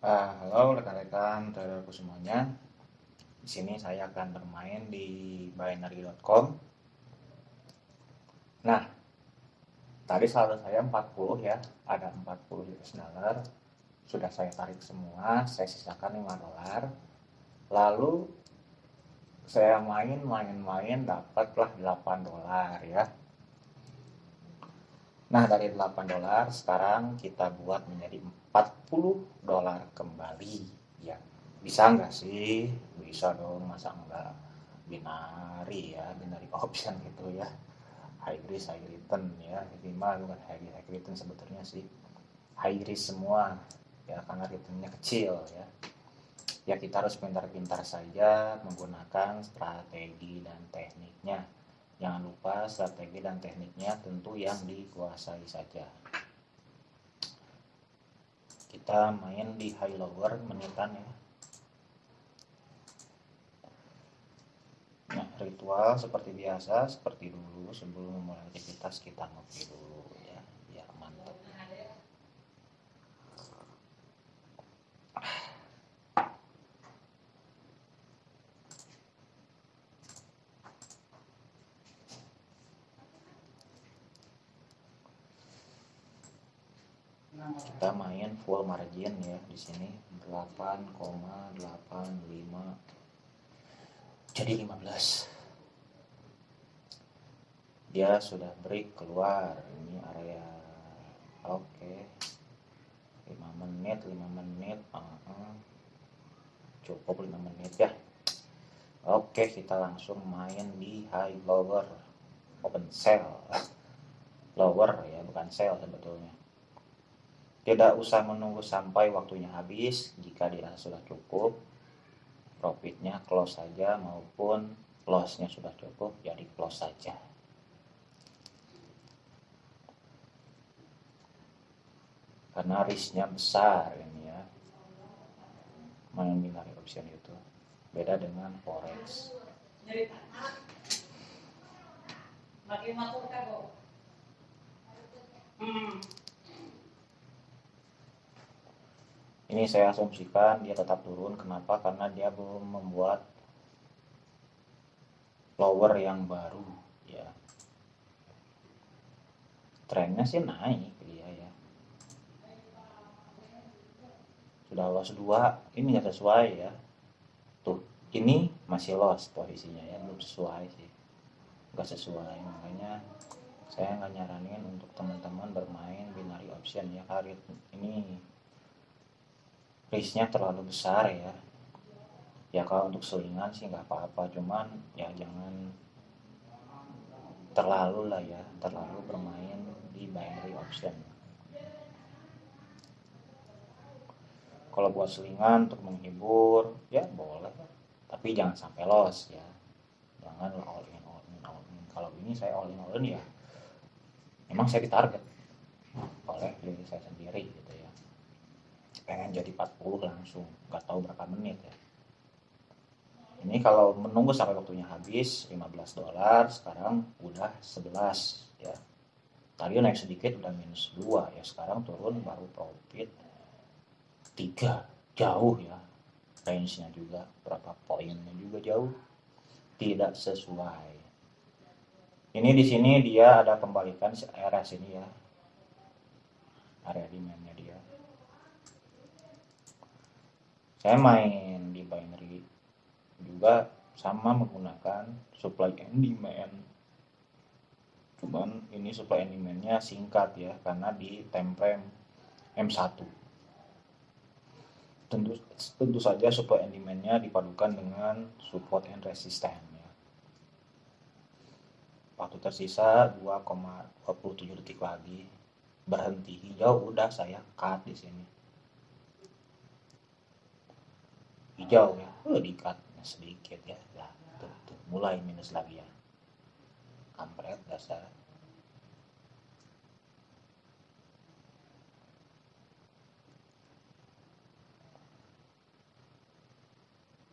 Uh, halo rekan-rekan traderku semuanya. Di sini saya akan bermain di binary.com. Nah, tadi saldo saya 40 ya, ada 40 US dollar. Sudah saya tarik semua, saya sisakan 5 dolar. Lalu saya main main main dapatlah 8 dolar ya. Nah, dari 8 dolar sekarang kita buat menjadi 40 dolar kembali. Ya bisa nggak sih? Bisa dong masa enggak binari ya binari option gitu ya. High risk high return ya minimal bukan high risk high return sebetulnya sih. High risk semua ya karena returnnya kecil ya. Ya kita harus pintar-pintar saja menggunakan strategi dan tekniknya. Jangan lupa strategi dan tekniknya tentu yang dikuasai saja kita main di high lower menitan ya. Nah ritual seperti biasa seperti dulu sebelum memulai aktivitas kita ngopi dulu ya biar mantap kita main full margin ya di sini. 8,85 jadi 15 dia sudah break keluar. Ini area. Oke. Okay. 5 menit 5 menit. Uh -uh. cukup 5 menit ya. Oke okay, kita langsung main di high lower. Open sell lower ya bukan sell sebetulnya tidak usah menunggu sampai waktunya habis jika dirasa sudah cukup. Profitnya close saja maupun lossnya sudah cukup, jadi close saja. Karena risknya besar ini ya. Main binary option itu. Beda dengan forex. Hmm. Ini saya asumsikan dia tetap turun. Kenapa? Karena dia belum membuat lower yang baru ya. Trennya sih naik dia ya. Sudah loss dua. Ini nggak sesuai ya. Tuh ini masih loss posisinya ya. Belum sesuai sih. Nggak sesuai. Makanya saya nggak nyaranin untuk teman-teman bermain binary option ya karir ini risknya terlalu besar ya. Ya kalau untuk selingan sih nggak apa-apa cuman ya jangan terlalu lah ya terlalu bermain di binary option. Kalau buat selingan untuk menghibur ya boleh tapi jangan sampai loss ya. Jangan all in all in all in. Kalau ini saya all in all in ya memang saya ditarget oleh diri saya sendiri gitu pengen jadi 40 langsung. Nggak tahu berapa menit ya. Ini kalau menunggu sampai waktunya habis 15 dolar sekarang udah 11 ya. Tadi naik sedikit udah minus 2 ya. Sekarang turun baru profit 3 jauh ya. Range nya juga berapa poinnya juga jauh. Tidak sesuai. Ini di sini dia ada pembalikan area sini ya. Area demandnya dia saya main di binary juga sama menggunakan supply and demand. Cuman ini supply and demandnya singkat ya karena di template M1 tentu tentu saja supply and demandnya dipadukan dengan support and resistance waktu tersisa 2,27 detik lagi berhenti. Hijau udah saya cut di sini hijau ya. Oh, dikat sedikit ya. Lah tuh, tuh mulai minus lagi ya. Kampret dasar.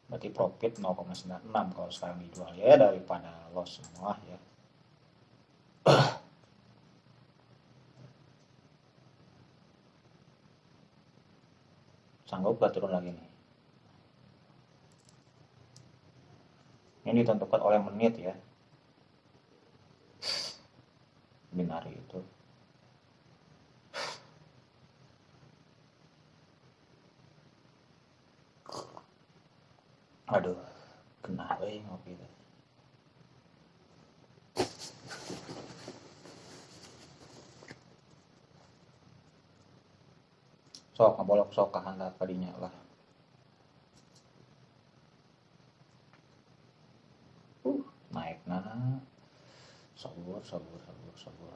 Berarti profit 0,96 kalau sekarang dijual ya daripada loss semua ya. Sanggup gak turun lagi nih ini ditentukan oleh menit ya. Binari itu. Aduh kenapa ya ngopi itu? Sok ngabolok sok kahandap kadinya lah uh naik nah sabur sabur sabur sabur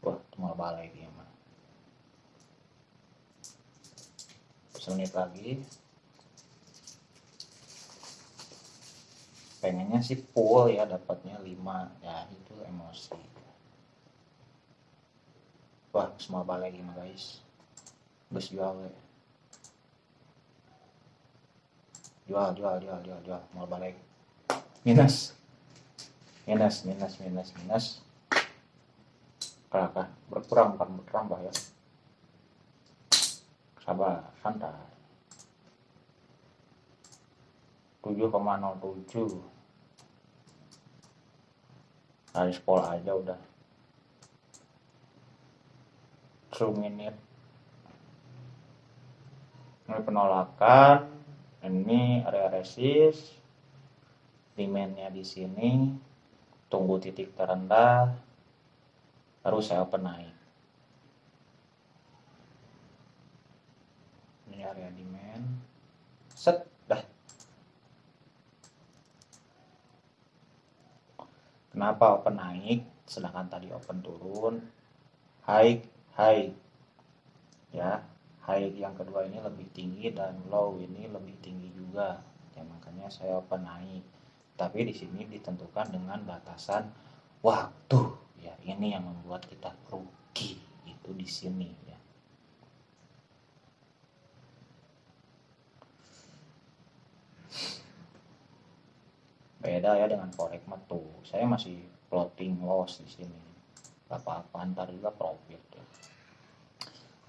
wah cuma balai dia mah semenit lagi. Pengennya sih full ya dapatnya 5 ya itu emosi. Wah semua balik lagi mah guys. Bus jual we. jual jual jual jual jual. Mau balik. Minus minus minus minus minus. Kelakah berkurang bukan bertambah ya. Sabar santai. 7,07 dari sekolah aja udah. True minute. Ini penolakan. Ini area resist demandnya di sini tunggu titik terendah baru saya open naik ini area demand. Set dah. Kenapa open naik? Sedangkan tadi open turun. High high. Ya high yang kedua ini lebih tinggi dan low ini lebih tinggi juga. Ya makanya saya open naik tapi di sini ditentukan dengan batasan waktu. Ya ini yang membuat kita rugi itu di sini ya. Beda ya dengan forex tuh saya masih floating loss di sini. Apa-apa ntar juga profit ya.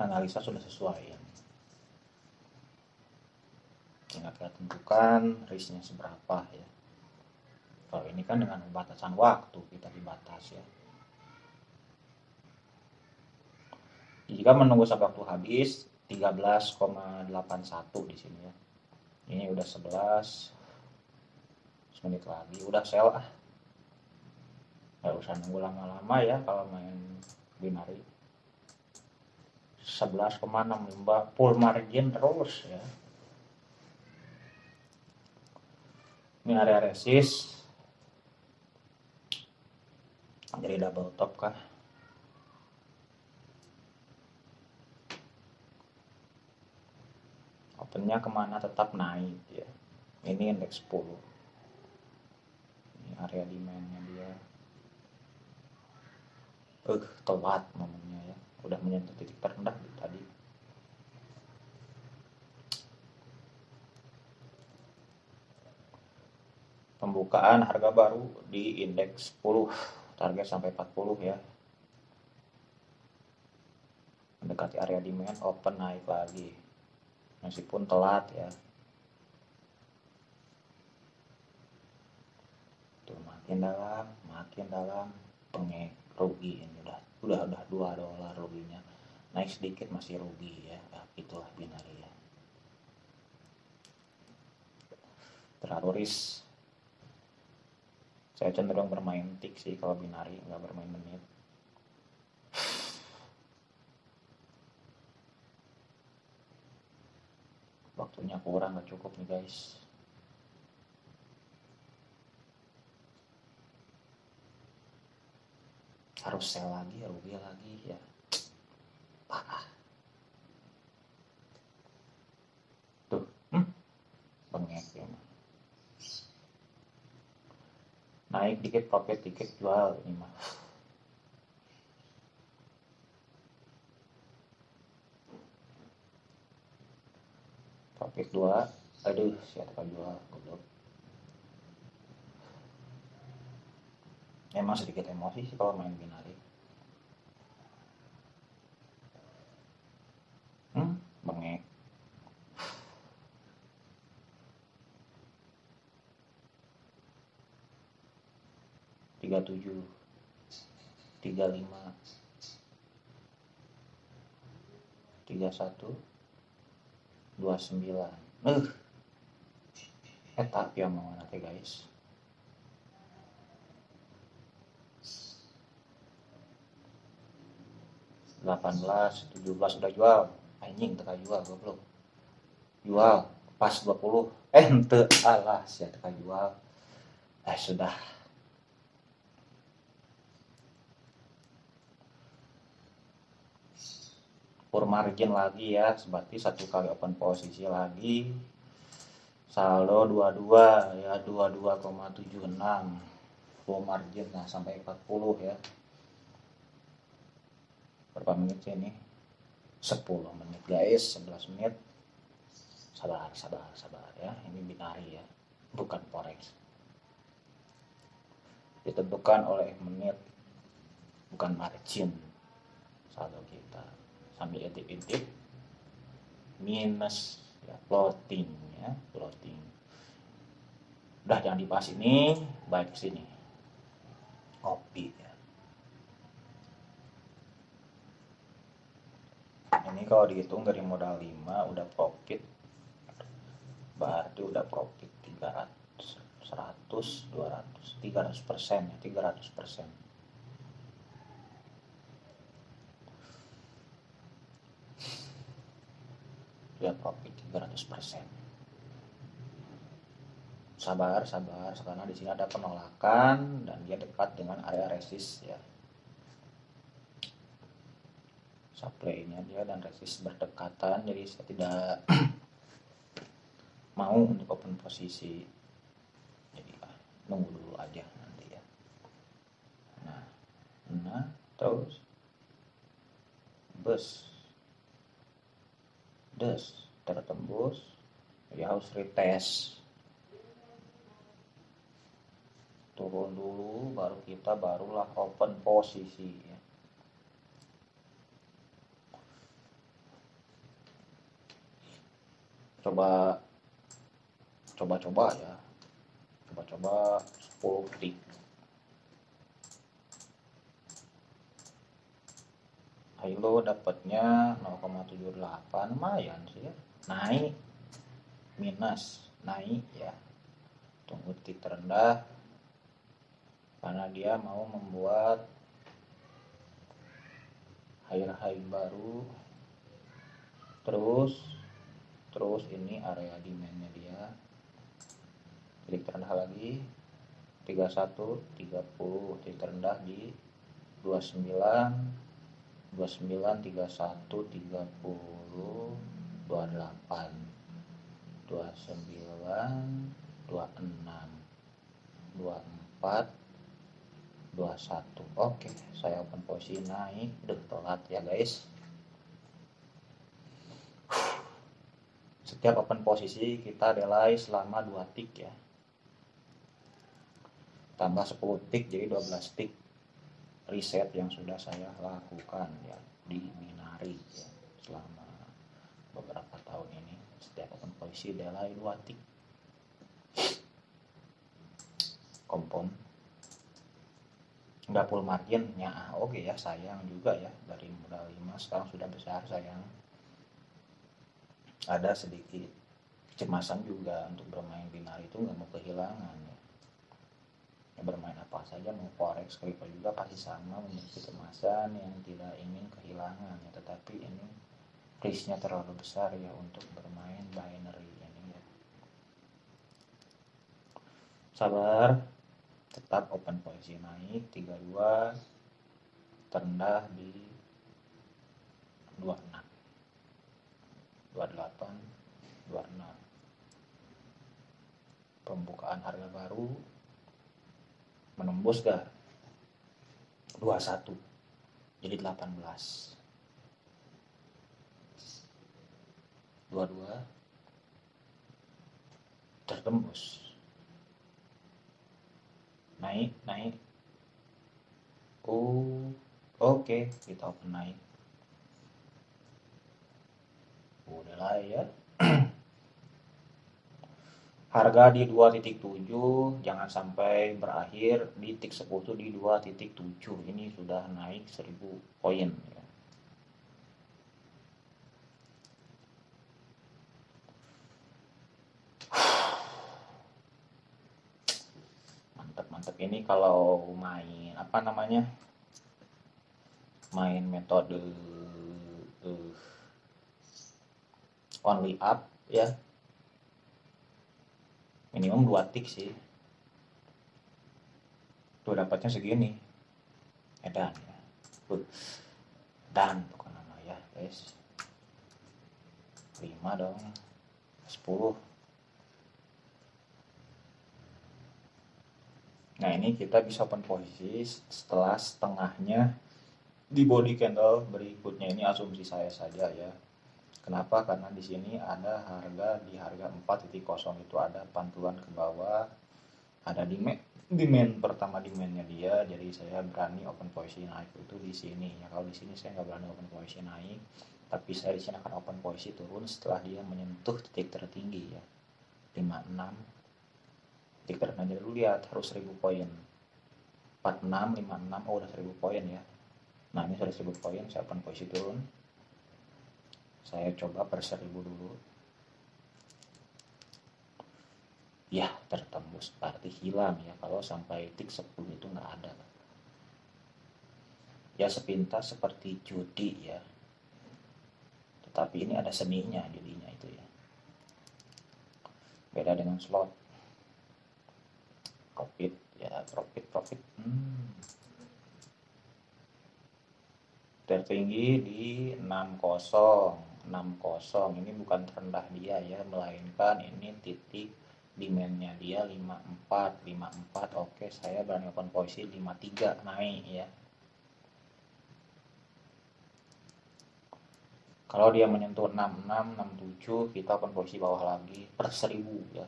Analisa sudah sesuai ya. Tinggal kita tentukan risknya seberapa ya. Kalau ini kan dengan batasan waktu kita dibatas ya. Jika menunggu sampai waktu habis 13,81 di sini ya. Ini udah 11 menit lagi udah sell ah. Gak usah nunggu lama-lama ya kalau main binari. 11,6 full margin terus ya ini area resist jadi double top kah? Opennya ke mana? Tetap naik ya. Ini indeks 10 ini area demandnya dia. Uh telat momennya ya. Udah menyentuh titik terendah tadi. Pembukaan harga baru di indeks 10 target sampai 40 ya. Mendekati area demand open naik lagi. Meskipun telat ya. Tuh makin dalam makin dalam pengek rugi ini udah udah udah dua dolar ruginya. Naik sedikit masih rugi ya nah, itulah binari ya terlalu risk saya cenderung bermain tik sih kalau binari nggak bermain menit. Waktunya kurang nggak cukup nih guys. Harus sell lagi rugi lagi ya. Parah tuh hmm? bengek ya naik dikit profit dikit jual ini mah. Profit dua aduh siapa jual goblok. Emang sedikit emosi sih kalau main binari hmm? 37 35 31 29 uh eta yang mau nanti guys? delapan belas tujuh belas udah jual. Anjing teka jual goblok. Jual pas 20 eh ente alah sih teka jual. Eh sudah pur margin lagi ya. Berarti satu kali open posisi lagi. Saldo 22 ya 22,76 full margin nah sampai 40 ya. Berapa menit sih ini? 10 menit guys. 11 menit. Sabar sabar sabar ya. Ini binari ya bukan forex. Ditentukan oleh menit bukan margin. Saldo kita sambil intip-intip minus ya floating ya floating udah jangan dibahas ini baik sini. Kopi ya. Ini kalau dihitung dari modal 5 udah profit. Berarti udah profit 300 100 200 300 persen ya 300 persen dia profit 300 persen. Sabar sabar. Karena di sini ada penolakan dan dia dekat dengan area resist ya. Supply-nya dia dan resist berdekatan jadi saya tidak mau untuk open posisi. Jadi ah, nunggu dulu aja nanti ya. Nah nah terus. Bus des tertembus ya harus retest turun dulu baru kita barulah open posisi ya. coba coba-coba ya. Coba-coba 10 detik Hilo dapatnya 0,78 lumayan sih ya. Naik. Minus. Naik ya. Tunggu titik terendah karena dia mau membuat higher high baru. Terus terus ini area demandnya dia. Titik terendah lagi. 31 30 titik terendah di 29 29 31 30 28 29 26 24 21 oke saya open posisi naik udah telat ya guys. Setiap open posisi kita delay selama 2 tick ya. Tambah 10 tick jadi 12 tick riset yang sudah saya lakukan ya di Minari ya, selama beberapa tahun ini. Setiap open delay 2 tick kompon nggak full margin ya oke okay ya sayang juga ya dari modal 5 sekarang sudah besar sayang. Ada sedikit kecemasan juga untuk bermain binari itu nggak mau kehilangan bermain apa saja mau forex crypto juga pasti sama memiliki kecemasan yang tidak ingin kehilangan ya. Tetapi ini risknya terlalu besar ya untuk bermain binary ini ya. Sabar tetap open posisi naik 32 terendah di 26 28 26 pembukaan harga baru menembus gak 21 jadi 18 22 tertembus. Naik naik. Oh oke okay. kita open naik. Udah lah ya harga di 2.7 jangan sampai berakhir di titik sekutu di 2.7 ini sudah naik 1000 poin ya. mantap-mantap ini kalau main apa namanya? Main metode uh, only up ya minimum dua tik sih. Tuh dapatnya segini. Edan ya tuh dan bukan nama ya guys. 5 dong. 10 nah ini kita bisa open posisi setelah setengahnya di body candle berikutnya. Ini asumsi saya saja ya Kenapa? Karena di sini ada harga di harga 4.0 itu ada pantulan ke bawah, ada demand, demand pertama demandnya dia, jadi saya berani open posisi naik itu di sini. Ya kalau di sini saya nggak berani open posisi naik, tapi saya di sini akan open posisi turun setelah dia menyentuh titik tertinggi ya. 56 titik terendah. Dulu lihat harus 1000 poin. 46 56 oh udah 1000 poin ya. Nah ini sudah 1000 poin saya open posisi turun saya coba per seribu dulu. Ya tertembus berarti hilang ya. Kalau sampai tik 10 itu nggak ada. Ya sepintas seperti judi ya. Tetapi ini ada seninya judinya itu ya. Beda dengan slot. Profit ya profit profit. Hmm. tertinggi di 60 60 ini bukan terendah dia ya melainkan ini titik demandnya dia 54 54 oke saya berani open posisi 53 naik ya. Kalau dia menyentuh 66 67 kita open posisi bawah lagi per 1000 ya.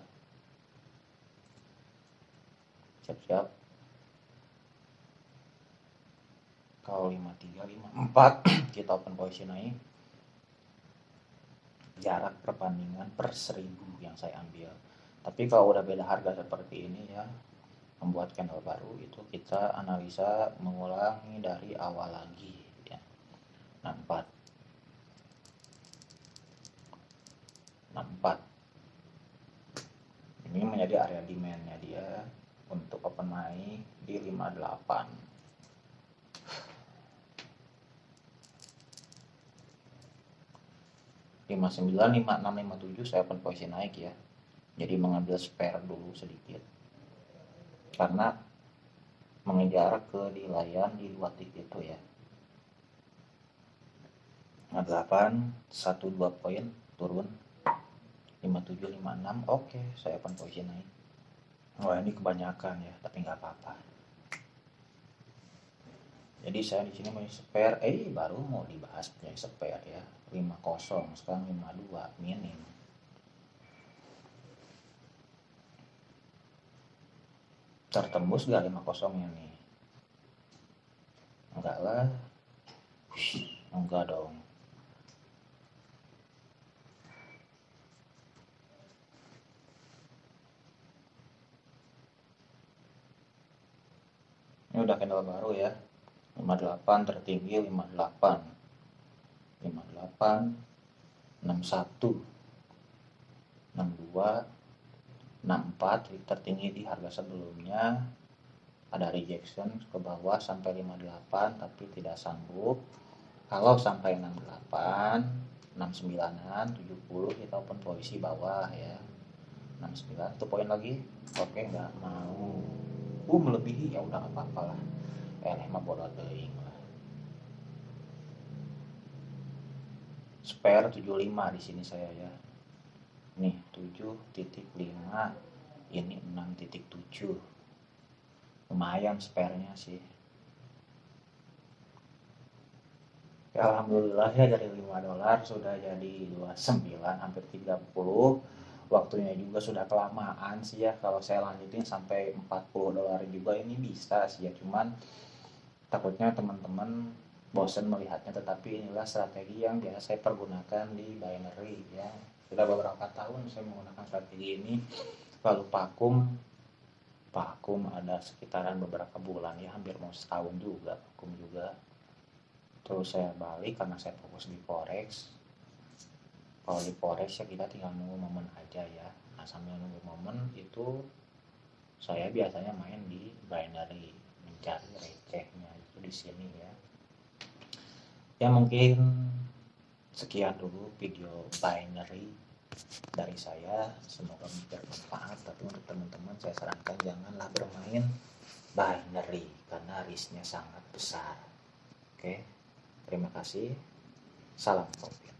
Siap-siap kalau 53 54 kita open posisi naik jarak perbandingan per seribu yang saya ambil. Tapi kalau udah beda harga seperti ini ya membuat candle baru itu kita analisa mengulangi dari awal lagi ya. Nah 4 nah 4 ini menjadi area demandnya dia untuk open naik di 58 59 56 57 saya open posisi naik ya. Jadi mengambil spare dulu sedikit. Karena mengejar ke nilaian di dua titik itu ya. Nah 8 1 2 poin turun. 57 56 oke saya open posisi naik. Wah ini kebanyakan ya tapi nggak apa-apa jadi saya di sini mau spare eh baru mau dibahas punya spare ya. 50 sekarang 52 minim. Tertembus gak 50 nya nih? Enggak lah. Enggak dong. Ini udah candle baru ya 58 tertinggi 58 58 61 62 64 tertinggi di harga sebelumnya. Ada rejection ke bawah sampai 58 tapi tidak sanggup. Kalau sampai 68 69an 70 kita open posisi bawah ya. 69 itu poin lagi. Oke nggak mau. Uh melebihi. Ya udah nggak apa-apa lah eh mah bodoh teing spare 75 di sini saya ya. Nih 7.5 ini 6.7 lumayan spare-nya sih. Ya Alhamdulillah ya dari 5 dolar sudah jadi 29 hampir 30 waktunya juga sudah kelamaan sih ya. Kalau saya lanjutin sampai 40 dolar juga ini bisa sih ya. Cuman takutnya teman-teman bosan melihatnya tetapi inilah strategi yang biasa saya pergunakan di binary ya. Sudah beberapa tahun saya menggunakan strategi ini lalu vakum. Vakum ada sekitaran beberapa bulan ya hampir mau setahun juga vakum juga. Terus saya balik karena saya fokus di forex. Kalau di forex ya kita tinggal nunggu momen aja ya. Nah sambil nunggu momen itu saya biasanya main di binary mencari recehnya di sini ya. Ya mungkin sekian dulu video binary dari saya. Semoga bermanfaat tapi untuk teman-teman saya sarankan janganlah bermain binary karena risknya sangat besar. Oke terima kasih. Salam kopi